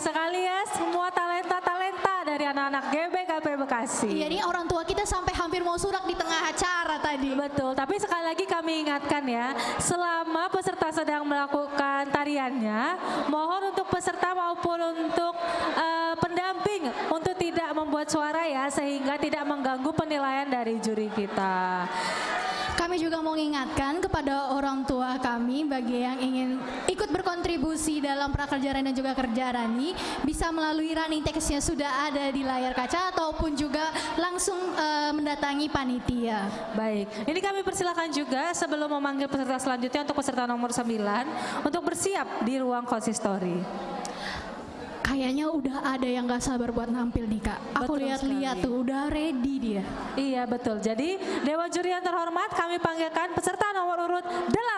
sekali ya semua talenta-talenta dari anak-anak GBKP Bekasi. Iya ini orang tua kita sampai hampir mau surak di tengah acara tadi. Betul, tapi sekali lagi kami ingatkan ya, selama peserta sedang melakukan tariannya, mohon untuk peserta maupun untuk uh, pendamping untuk tidak membuat suara ya, sehingga tidak mengganggu penilaian dari juri kita. Kami juga mau mengingatkan kepada orang tua kami bagi yang ingin ikut berkontribusi dalam prakerja dan juga kerja Rani bisa melalui running text-nya sudah ada di layar kaca ataupun juga langsung uh, mendatangi panitia. Baik, ini kami persilakan juga sebelum memanggil peserta selanjutnya untuk peserta nomor 9 untuk bersiap di ruang konsistori. Kayaknya udah ada yang gak sabar buat nampil nih kak. Aku lihat-lihat tuh udah ready dia. Iya betul. Jadi Dewa Juri yang terhormat kami panggilkan peserta nomor urut 8. 8.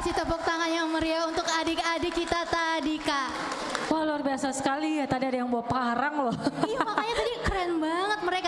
Kasih tepuk tangan yang meriah untuk adik-adik kita tadi kak. Wah luar biasa sekali ya, tadi ada yang bawa parang loh. Iya makanya tadi keren banget mereka.